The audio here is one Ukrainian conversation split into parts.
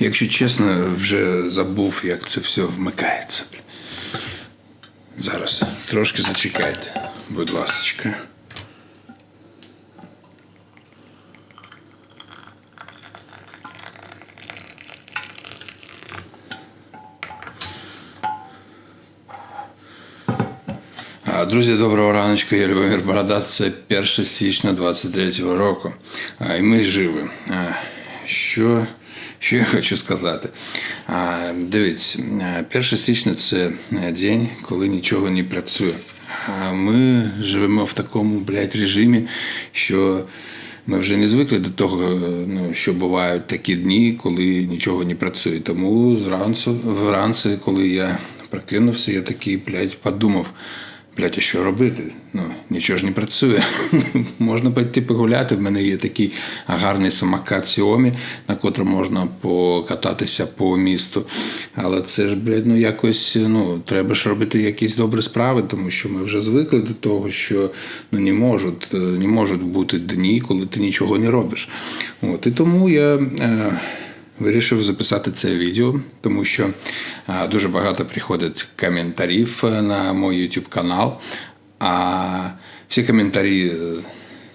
Якщо чесно, вже забув, як це все вмикається. Зараз трошки зачекайте, будь ласка. Друзі, доброго раночку, я Любомир Борода. Це 1 січня 23-го року. І ми живі. Що, що я хочу сказати? Дивіться, 1 січня це день, коли нічого не працює. А Ми живемо в такому блядь, режимі, що ми вже не звикли до того, ну, що бувають такі дні, коли нічого не працює. Тому зранку, вранці, коли я прокинувся, я такий, блядь, подумав. Блять, а що робити? Ну, нічого ж не працює. можна пойти погуляти. В мене є такий гарний самокат Xiaomi, на котрому можна покататися по місту. Але це ж, блядь, ну якось ну, треба ж робити якісь добрі справи, тому що ми вже звикли до того, що ну, не можуть не можуть бути дні, коли ти нічого не робиш. От, І тому я. Е, Вирішив записати це відео, тому що дуже багато приходить коментарів на мій YouTube канал. А всі коментарі,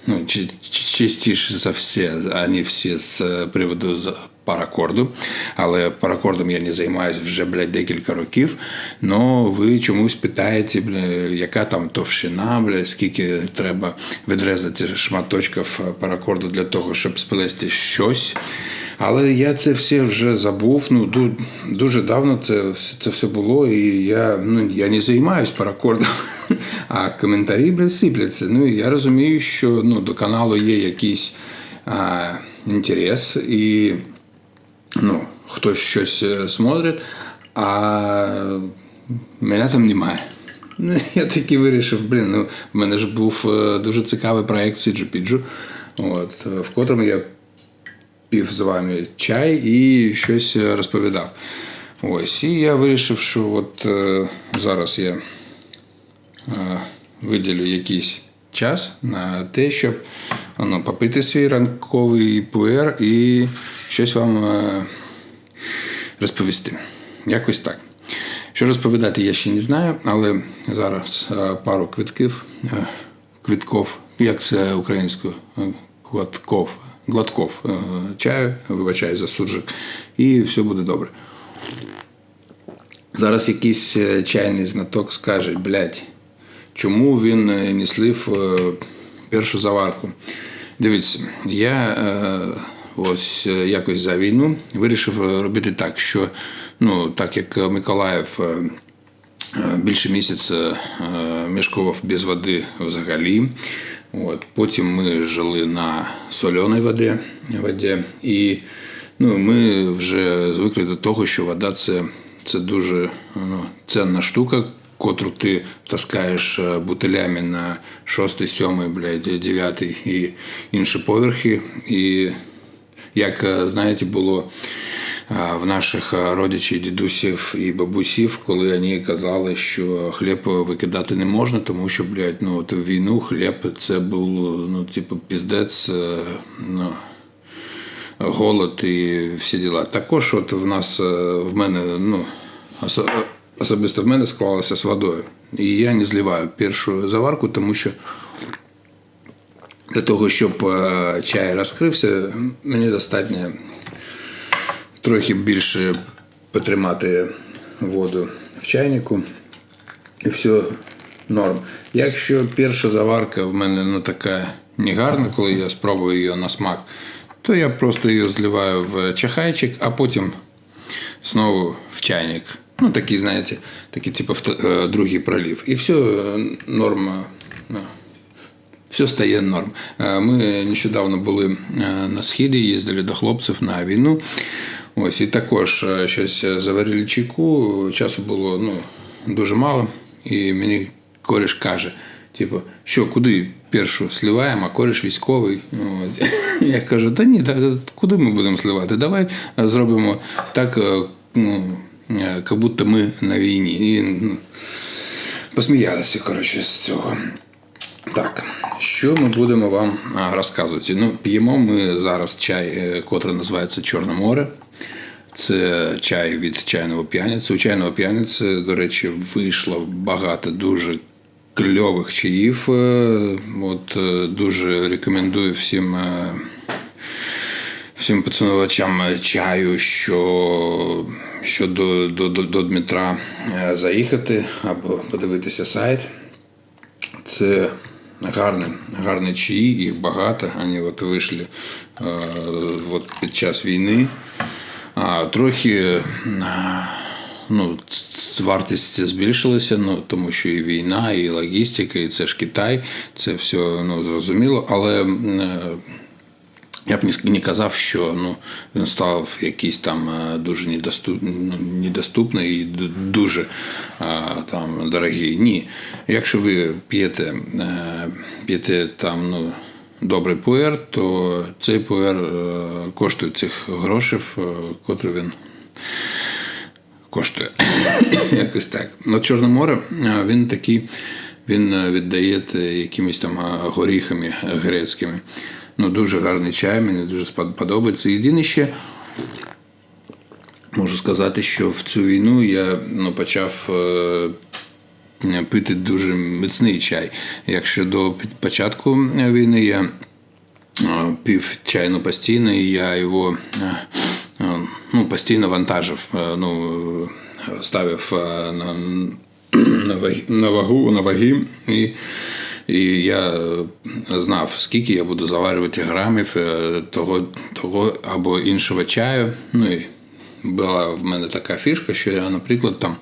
ну, частіше за все, вони всі з приводу паракорду. Але паракордом я не займаюся вже блядь, декілька років. Но ви чомусь питаєте, бля, яка там товщина, бля, скільки треба відрізати шматочків паракорду для того, щоб сплести щось. Але я це все вже забув. Ну дуже давно це це все було, і я ну я не займаюся паракордом, а коментарі блядь, сипляться. Ну і я розумію, що ну до каналу є якийсь інтерес, і ну, хтось щось смотрить, а мене там немає. Ну, Я таки вирішив, блін, ну в мене ж був дуже цікавий проєкт Сіджу Піджу, от, в котрому я пів з вами чай і щось розповідав. Ось, І я вирішив, що от е, зараз я е, виділю якийсь час на те, щоб ну, попити свій ранковий пуер і щось вам е, розповісти. Якось так. Що розповідати, я ще не знаю, але зараз е, пару квитків, е, квитков, як це українською, квитков глотков е, чаю, вибачаю за суржик, і все буде добре. Зараз якийсь е, чайний знаток скаже, блядь, чому він е, не слив першу заварку. Дивіться, я ось якось за війну вирішив робити так, що ну, так як Миколаїв більше місяця мешкував без води взагалі. От. Потім ми жили на соленій воді, воді і ну, ми вже звикли до того, що вода це це дуже ну, ценна штука, котру ти таскаєш е, бутилями на 6, 7, блядь, 9 і інші поверхи. І як е, знаєте, було в наших родичів, дідусів і бабусів, коли вони казали, що хліб викидати не можна, тому що блядь, ну, от війну хліб це був ну, типу, піздець. Е, ну, Голод і всі діла. Також от в нас е, в мене, ну, особисто в мене склалося з водою. І я не зливаю першу заварку, тому що для того, щоб е, чай розкрився, мені достатньо трохи більше потримати воду в чайнику. І все норм. Якщо перша заварка в мене ну, така негарна, коли я спробую її на смак, то я просто її зливаю в чахайчик, а потім знову в чайник. Ну, такий, знаєте, такий типу е, другий пролив. І все норма. Ну, все стає норм. Е, ми нещодавно були е, на східі, їздили до хлопців на війну. Ось і також е, щось заварили чайку, часу було ну, дуже мало. І мені кореш каже: типу, що куди першу сливаємо, а кореш військовий. Ось. Я кажу, та ні, та, куди ми будемо сливати? Давай зробимо так, е, ну, е, як будто ми на війні. І ну, посміялися коротше, з цього. Так, що ми будемо вам розказувати? Ну, П'ємо ми зараз чай, котрий називається Чорне море. Це чай від чайного п'яниці. У чайного п'яниці, до речі, вийшло багато дуже кльових чаїв. Е, От е, дуже рекомендую всім. е, Всім поцінувачам чаю, що, що до, до, до, Дмитра заїхати або подивитися сайт. Це гарний, гарний чаї, їх багато. Вони от вийшли от під час війни. А трохи е, ну, вартість збільшилася, ну, тому що і війна, і логістика, і це ж Китай, це все ну, зрозуміло. Але е, я б не- казав, що ну, він став якийсь там е, дуже ну, недоступний і дуже там, дорогий. Ні. Якщо ви п'єте, п'єте там, ну, добрий пуер, то цей пуер е, коштує цих грошей, котрі він коштує. Якось так. На Чорне море е, він такий, він е, віддає якимись там горіхами грецькими. Ну, дуже гарний чай, мені дуже подобається. Єдине ще. Можу сказати, що в цю війну я ну, почав пити дуже міцний чай. Якщо до початку війни я е, пив чай постійно, і я його е, е, ну, постійно вантажив, е, ну, ставив е, на, на, вагу, на ваги. І, і я знав, скільки я буду заварювати грамів е, того, того або іншого чаю. Ну, і була в мене така фішка, що я, наприклад, там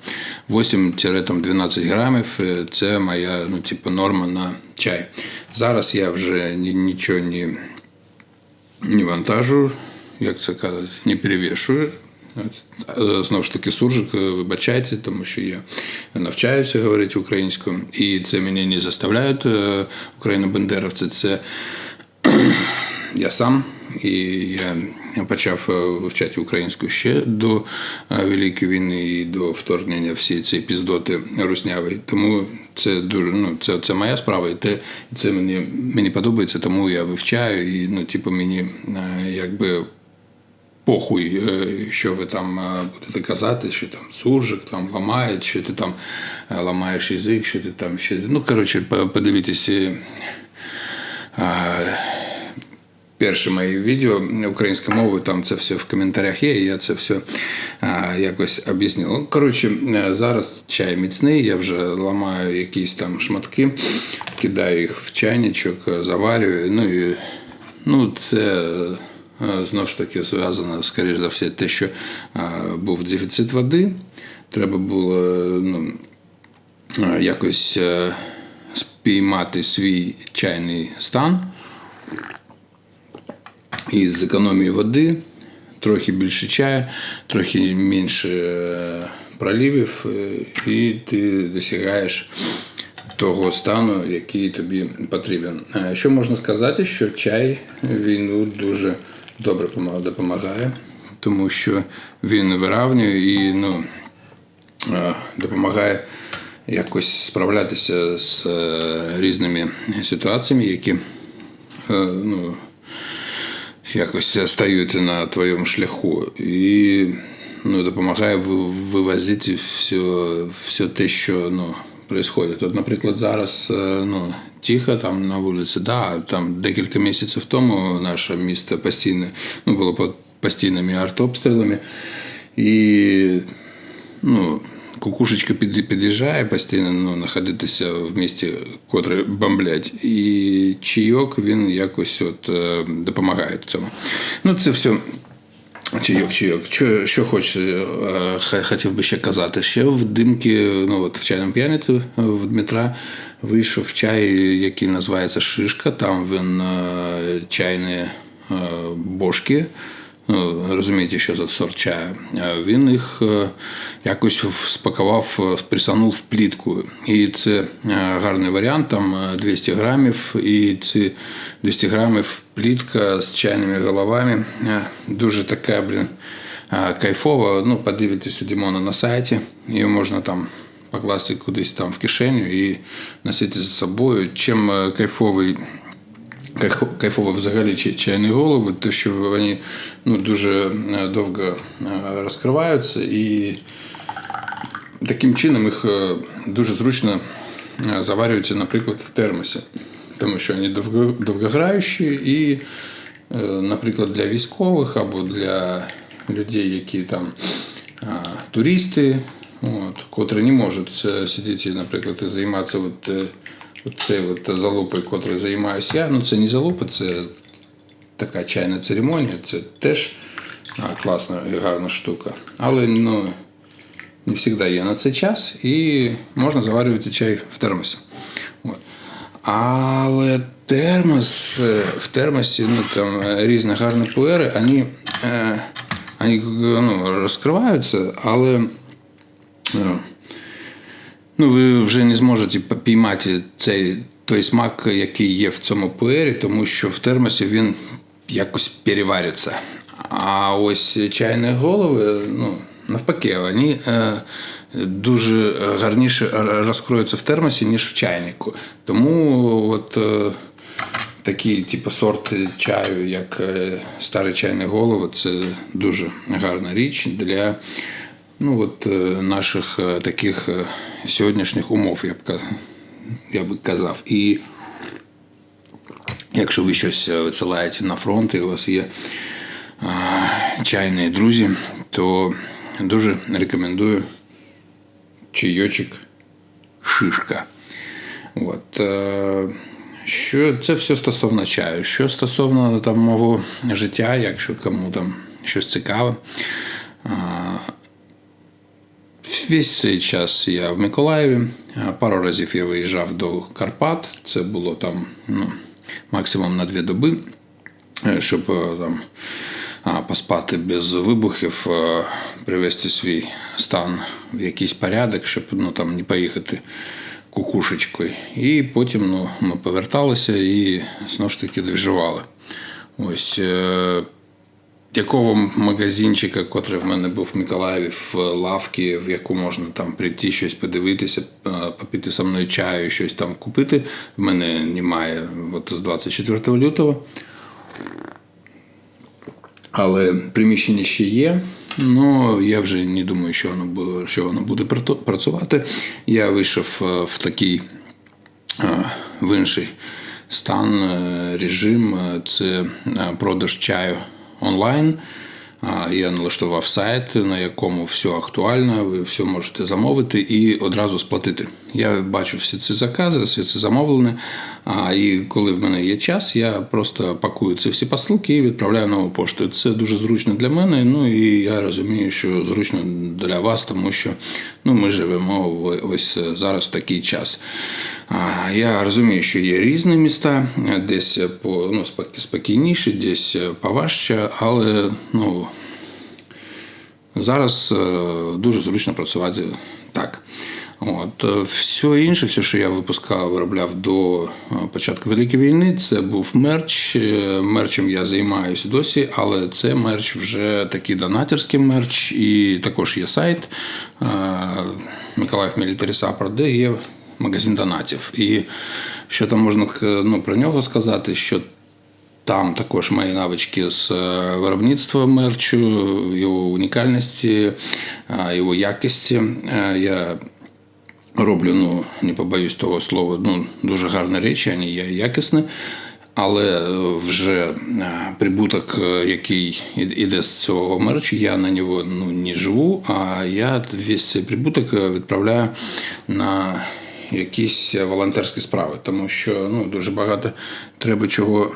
8-12 грамів е, це моя ну, типу, норма на чай. Зараз я вже ні- нічого не, не вантажу, як це кажуть, не перевішую. Е, Знову ж таки, суржик, е, вибачайте, тому що я навчаюся говорити українською, і це мене не заставляють е, україно-бендеровці. Це я сам, і я почав е, вивчати українську ще до е, Великої війни і до вторгнення всі ці піздоти русняві. Тому це дуже ну, це, це моя справа, і те, це мені, мені подобається, тому я вивчаю, і ну, типу, мені е, якби. Похуй, що ви там будете казати, що там суржик там ламає, що ти там ламаєш язик, що ти там ще. Ну, коротше, по- подивіться перше моє відео українською мовою, там це все в коментарях є, і я це все а, якось об'яснив. Коротше, е, зараз чай міцний, я вже ламаю якісь там шматки, кидаю їх в чайничок, е, заварюю. Ну і ну, це. е, Знову ж таки, зв'язано, скоріш за все, те, що е, був дефіцит води. Треба було ну, якось е, спіймати свій чайний стан і з економії води, трохи більше чаю, трохи менше е, проливів, е, і ти досягаєш того стану, який тобі потрібен. Е, Що можна сказати, що чай війну дуже добре допомагає, тому що він виравнює і ну, допомагає якось справлятися з різними ситуаціями, які ну, якось стають на твоєму шляху. І ну, допомагає вивозити все, все те, що ну, відбувається. От, наприклад, зараз е, ну, тихо там на вулиці, да, там декілька місяців тому наше місто постійно ну, було під постійними артобстрілами. І ну, кукушечка під'їжджає постійно ну, знаходитися в місті, котре бомблять. І чайок він якось от, е, допомагає цьому. Ну, це все. Чайок, чайок. Що, що хоч, е, хотів би ще казати. Ще в димки, ну от в чайному п'яниці в Дмитра вийшов чай, який називається Шишка. Там він е, чайні бошки. Ну, розумієте, що за сорт чаю. Е, Він їх е, якось спакував, е, присанув в плітку. І це гарний варіант, там е, 200 грамів, і ці 200 грамів плітка з чайними головами. Дуже така, блін, кайфова. Ну, подивитись Дімона на сайті, її можна там покласти кудись там в кишеню і носити з собою. Чим кайфовий кайфово взагалі чайні голови, то що вони ну, дуже е, довго е, розкриваються і таким чином їх е, дуже зручно заварюються, наприклад, в термосі, тому що вони довгограючі і, наприклад, для військових або для людей, які там туристи, от, котрі не можуть сидіти, наприклад, і займатися от, е, от залупою, котрою займаюся я. Ну, це не залупа, це така чайна церемонія, це теж класна і гарна штука. Але ну, не завжди є на це час, і можна заварювати чай в термосі. От. Але термос, е, в термосі ну, там, е, різні гарні пуери, вони, е, вони ну, розкриваються, але е, ну, ви вже не зможете піймати цей той смак, який є в цьому пуері, тому що в термосі він якось перевариться. А ось чайні голови, ну, навпаки, вони е, дуже гарніше розкроються в термосі, ніж в чайнику. Тому от е, такий типу, сорт чаю, як е, старі чайні голови, це дуже гарна річ для ну, от, е, наших е, таких е, сьогоднішніх умов, я б, я би казав. І якщо ви щось висилаєте на фронт, і у вас є чайні друзі, то дуже рекомендую чайочок шишка. От, що це все стосовно чаю. Що стосовно там мого життя, якщо кому там щось цікаве. Весь цей час я в Миколаєві. Пару разів я виїжджав до Карпат. Це було там ну, максимум на дві доби, е, щоб е, там поспати без вибухів, е, привести свій стан в якийсь порядок, щоб ну, там, не поїхати кукушечкою. І потім ну, ми поверталися і знову ж таки доживали. Ось. Якого магазинчика, котрий в мене був в Миколаєві, в лавці, в яку можна там прийти, щось подивитися, е, попити со мною чаю, щось там купити. В мене немає от з 24 лютого. Але приміщення ще є. Ну, я вже не думаю, що воно що воно буде працювати. Я вийшов е, в такий е, в інший стан, режим це продаж чаю онлайн. Я налаштував сайт, на якому все актуально, ви все можете замовити і одразу сплатити. Я бачу всі ці закази, все це замовлене. А, І коли в мене є час, я просто пакую ці всі посилки і відправляю нову пошту. Це дуже зручно для мене. Ну і я розумію, що зручно для вас, тому що ну, ми живемо ось зараз в такий час. Я розумію, що є різні міста, десь по ну, спокійніше, десь поважче, але ну, зараз е, дуже зручно працювати так. От. е, Все інше, все, що я випускав, виробляв до е, початку Великої війни, це був мерч. Е, Мерчем я займаюся досі, але це мерч вже такий донатерський мерч, і також є сайт Миколаїв Military Support, де є магазин донатів. І що там можна ну, про нього сказати, що там також мої навички з виробництва мерчу, його унікальності, його якості. Я роблю, ну не побоюсь того слова, ну дуже гарні речі, вони є якісні. Але е, вже е, прибуток, е, який іде з цього мерчу, я на нього ну, не живу, а я весь цей прибуток відправляю на якісь волонтерські справи, тому що ну, дуже багато треба чого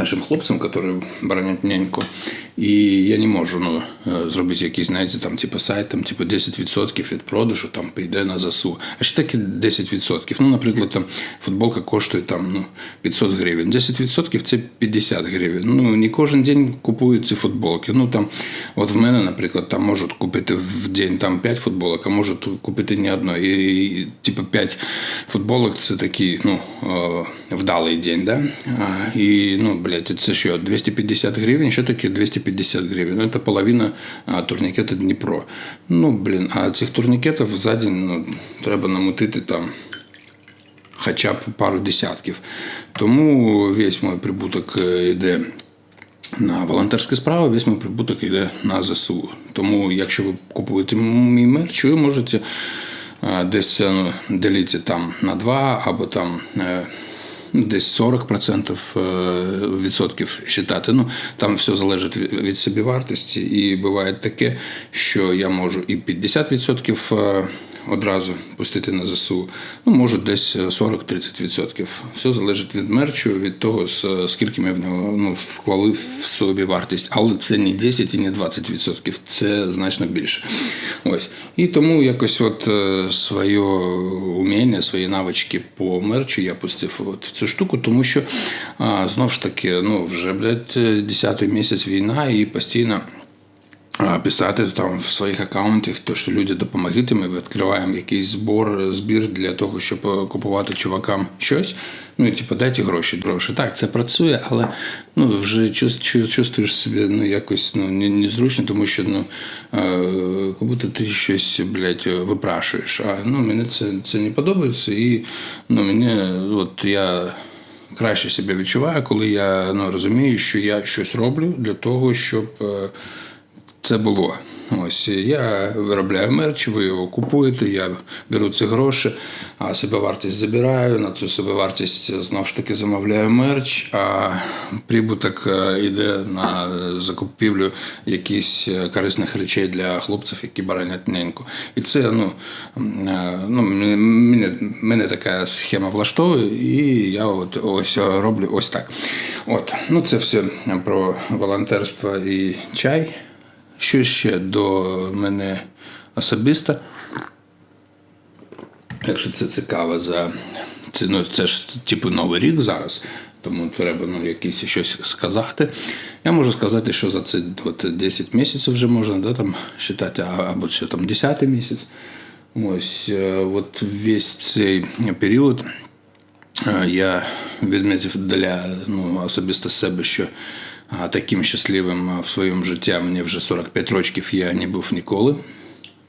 нашим хлопцям, які боронять няньку. І я не можу ну, е, зробити якийсь, знаєте, там, типу, сайт, там, типу, 10% від продажу там, піде на ЗСУ. А що таке 10%? Ну, наприклад, там, футболка коштує там, ну, 500 гривень. 10% це 50 гривень. Ну, не кожен день купують ці футболки. Ну, там, от в мене, наприклад, там можуть купити в день там, 5 футболок, а можуть купити не одно. І, і типу, 5 футболок це такий ну, е, вдалий день. Да? І, ну, блядь, це що, 250 гривень? Що таке 250 гривень? Ну, це половина а, турнікета Дніпро. Ну, блін, а цих турнікетів за день ну, треба намутити там хоча б пару десятків. Тому весь мій прибуток е, йде на волонтерські справи, весь мій прибуток йде на ЗСУ. Тому, якщо ви купуєте мій мерч, ви можете е, десь е, ділити там на два або там. Десь 40% е, відсотків вважати. Ну, там все залежить від собівартості. І буває таке, що я можу і 50% е, одразу пустити на ЗСУ, ну, можу десь 40-30%. Все залежить від мерчу, від того, скільки ми в нього ну, вклали в собі вартість. Але це не 10 і не 20%, це значно більше. Ось. І тому якось от е, своє уміння, свої навички по мерчу я пустив от в цю штуку, тому що а, знов ж таки, ну, вже, 10-й місяць війна і постійно писати там в своїх аккаунтах, то що люди допомогите, ми відкриваємо якийсь збор, збір для того, щоб е, купувати чувакам щось. Ну і типу, дайте гроші, гроші. Так, це працює, але ну вже чувствуєш себе ну якось ну незручно, тому що ну е, будто ти щось блядь, випрашуєш. А ну мені це, це не подобається, і ну мені от я краще себе відчуваю, коли я ну, розумію, що я щось роблю для того, щоб. Е, це було. Ось я виробляю мерч, ви його купуєте, я беру ці гроші, а собівартість забираю. На цю собівартість знову ж таки замовляю мерч, а прибуток е, йде на закупівлю якихось е, корисних речей для хлопців, які боронять неньку. І це ну, е, ну мене, мене така схема влаштовує, і я от ось роблю ось так. От, ну це все про волонтерство і чай. Що ще до мене особисто? Якщо це цікаво, за це, ну, це ж типу Новий рік зараз, тому треба ну, якесь щось сказати. Я можу сказати, що за це от, 10 місяців вже можна да, там, вважати, або ще там 10 місяць. Ось е, от весь цей період Е, Я відмітив для ну, особисто себе, що таким щасливим в своєму житті мені вже 45 років я не був ніколи.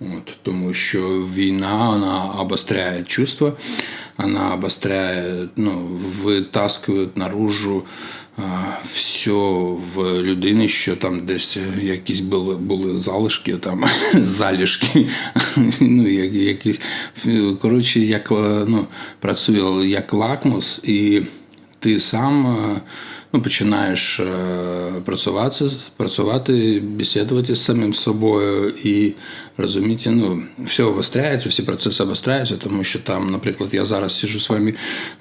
От, тому що війна вона обостряє чувства, вона обостряє, ну, витаскує наружу а, все в людині, що там десь якісь були, були залишки, там, залишки, ну, як- якісь, коротше, як, ну, працює як лакмус, і ти сам ну, починаєш е, працювати, працювати, бесідувати з самим собою і розуміти, ну, все обостряється, всі процеси обостряються, тому що там, наприклад, я зараз сижу з вами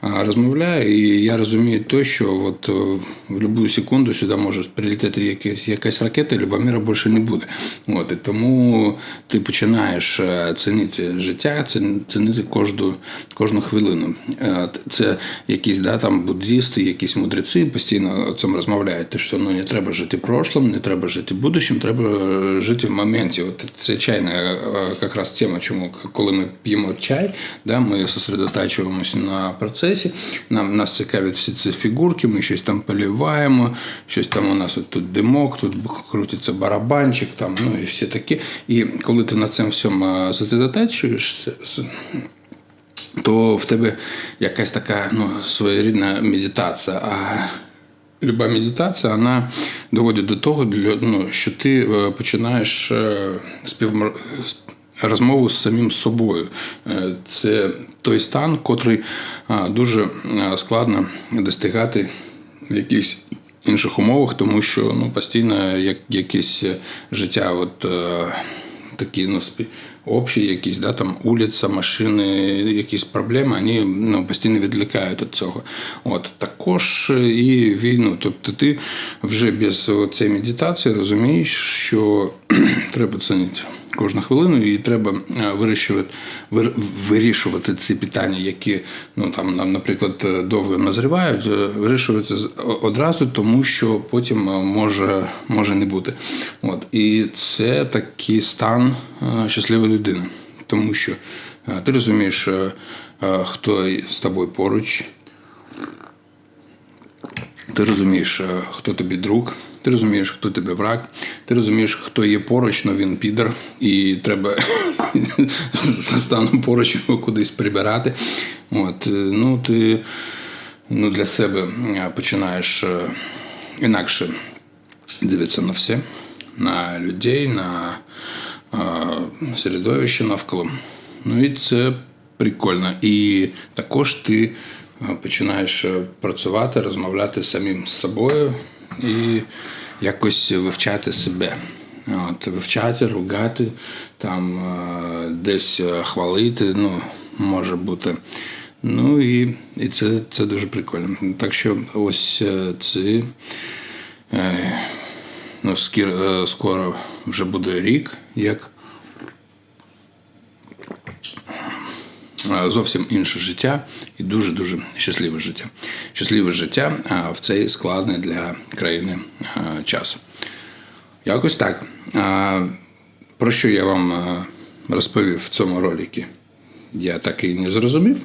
розмовляю, і я розумію те, що от е, в будь-яку секунду сюди може прилетіти якась, якась ракета, і Любомира більше не буде. От, і тому ти починаєш е, цінити життя, цінити кожну, кожну хвилину. Е, Це якісь да, там буддісти, якісь мудреці постійно цьому розмовляють, що ну, не треба жити прошлим, не треба жити будущим, треба жити в моменті. От це чайна е, якраз тема, чому коли ми п'ємо чай, да, ми сосредотачуємося на процесі, нам нас цікавлять всі ці фігурки, ми щось там поліваємо, щось там у нас от тут димок, тут крутиться барабанчик, там, ну і всі такі. І коли ти на цьому всьому сосредотачуєшся, то в тебе якась така ну, своєрідна медитація. Люба медитація вона доводить до того, ну, що ти е, починаєш е, співмр... с- розмову з самим собою. Е, Це той стан, котрий дуже складно достигати в якихось інших умовах, тому що ну, постійно як, якесь життя. От, е, такі ну, общі якісь, да, там вулиця, машини, якісь проблеми, вони ну, постійно відлікають від цього. От, також і війну. Тобто ти вже без цієї медитації розумієш, що треба цінити кожну хвилину, і треба е, вирішувати, вирішувати ці питання, які, ну там, наприклад, е, довго назрівають, е, вирішувати одразу, тому що потім може, може не бути. От. І це такий стан щасливої людини, тому що ти розумієш, хто з тобою поруч, ти розумієш, хто тобі друг, ти розумієш, хто тебе враг, ти розумієш, хто є поруч, але він підер, і треба за станом поруч його кудись прибирати. От, е, ну, ти ну, для себе е, починаєш е, інакше дивитися на все, на людей, на середовище навколо. Ну і це прикольно. І також ти починаєш працювати, розмовляти самим з собою і якось вивчати себе. От, Вивчати, ругати, там е, десь е, хвалити, ну, може бути. Ну і, і це, це дуже прикольно. Так що ось це. Е, ну, е, скоро вже буде рік, як зовсім інше життя і дуже-дуже щасливе життя. Щасливе життя е, в цей складний для країни е, час. Якось так. Про що я вам е, розповів в цьому роликі? Я так і не зрозумів,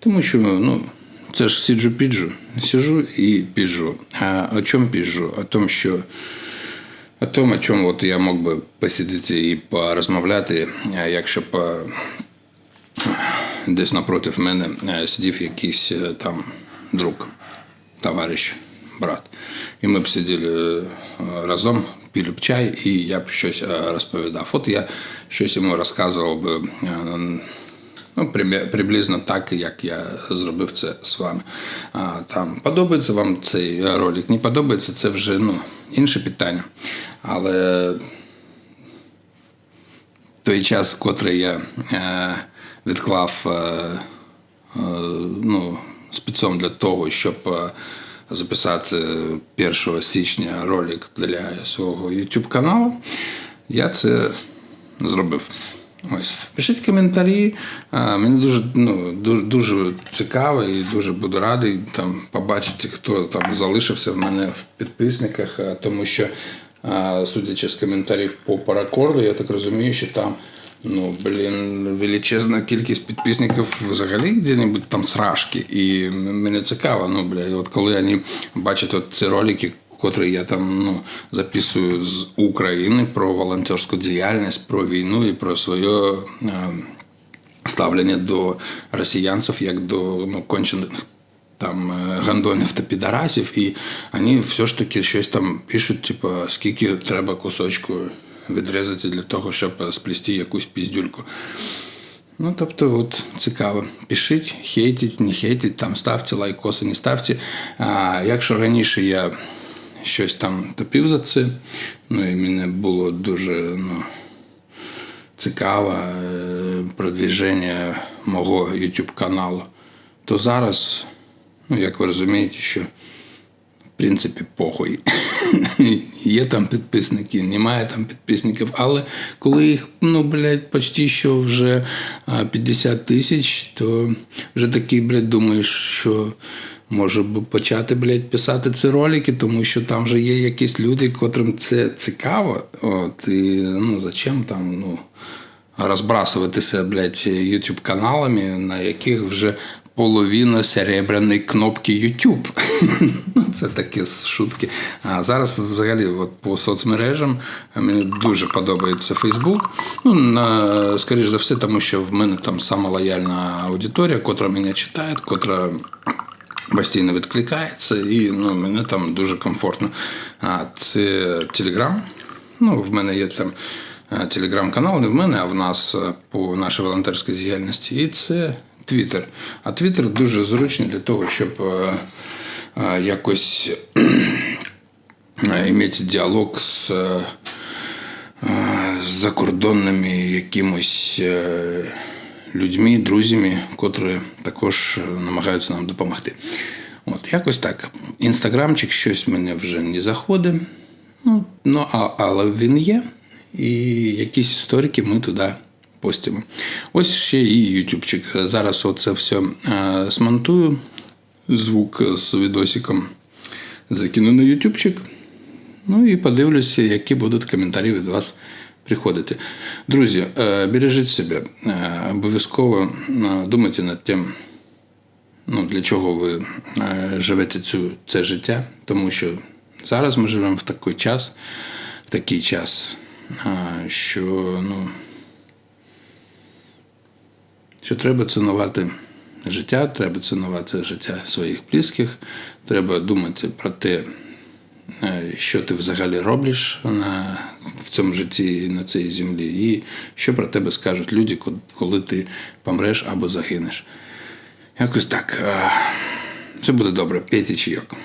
тому що ну, це ж сиджу піджу, сижу і піджу. А о чому піджу? О тому, що о тому, о чому от я мог би посидіти і порозмовляти, якщо б е, десь напроти мене е, сидів якийсь е, там друг, товариш, брат. І ми б сиділи е, разом, пили б чай, і я б щось розповідав. От я щось йому розказував би. Ну, приблизно так, як я зробив це з вами. Там подобається вам цей ролик, не подобається, це вже ну, інше питання. Але той час, котрий я відклав е, е, ну, спецом для того, щоб е, записати 1 січня ролик для свого YouTube каналу, я це зробив. Ось. Пишіть коментарі. Мені дуже, ну, дуже, дуже цікаво і дуже буду радий там, побачити, хто там залишився в мене в підписниках, тому що, судячи з коментарів по паракорду, я так розумію, що там. Ну, блін, величезна кількість підписників взагалі де-небудь там срашки. І мені цікаво, ну, бля, от коли вони бачать от ці ролики, котрі я там ну, записую з України про волонтерську діяльність, про війну і про своє ставлення до росіянців як до ну, кончених там е, гандонів та підарасів, і вони все ж таки щось там пишуть, типу, скільки треба кусочку відрізати для того, щоб сплести якусь піздюльку. Ну, тобто, от цікаво. Пишіть, хейтіть, не хейтіть, там ставте лайкоси, не ставте. А якщо раніше я щось там топив за це, ну і мені було дуже ну, цікаво е, продвіження мого YouTube каналу, то зараз, ну, як ви розумієте, що принципі похуй. Є там підписники, немає там підписників, але коли їх, ну, блядь, почти що вже 50 тисяч, то вже такий, блядь, думаєш, що може почати, блядь, писати ці ролики, тому що там вже є якісь люди, котрим це цікаво. От, і ну, зачем там, ну розбрасуватися, блядь, YouTube каналами, на яких вже половина серебряної кнопки YouTube. Ну, Це такі шутки. А зараз взагалі от по соцмережам мені дуже подобається Facebook. Ну, на, скоріш за все, тому що в мене там сама лояльна аудиторія, котра мене читає, котра постійно відкликається, і ну, мені там дуже комфортно. А це Telegram. Ну, в мене є там е, телеграм-канал, не в мене, а в нас е, по нашій волонтерській діяльності. І це Твіттер. А Твіттер дуже зручний для того, щоб е, е, якось мати діалог з, е, закордонними якимось. людьми, друзями, котрі також намагаються нам допомогти. От, якось так. Інстаграмчик щось мене вже не заходить. Ну, ну а, але він є. І якісь історики ми туди постимо. Ось ще і ютубчик. Зараз оце все е, смонтую. Звук з відосиком закину на ютубчик. Ну і подивлюся, які будуть коментарі від вас приходити. Друзі, е, бережіть себе, е, обов'язково думайте над тим, ну, для чого ви живете цю, це життя, тому що Зараз ми живемо в такий час, в такий час, що, ну, що треба цінувати життя, треба цінувати життя своїх близьких, треба думати про те, е, що ти взагалі робиш на, в цьому житті, на цій землі, і що про тебе скажуть люди, коли ти помреш або загинеш. Якось так. Це буде добре, п'ятий чайок.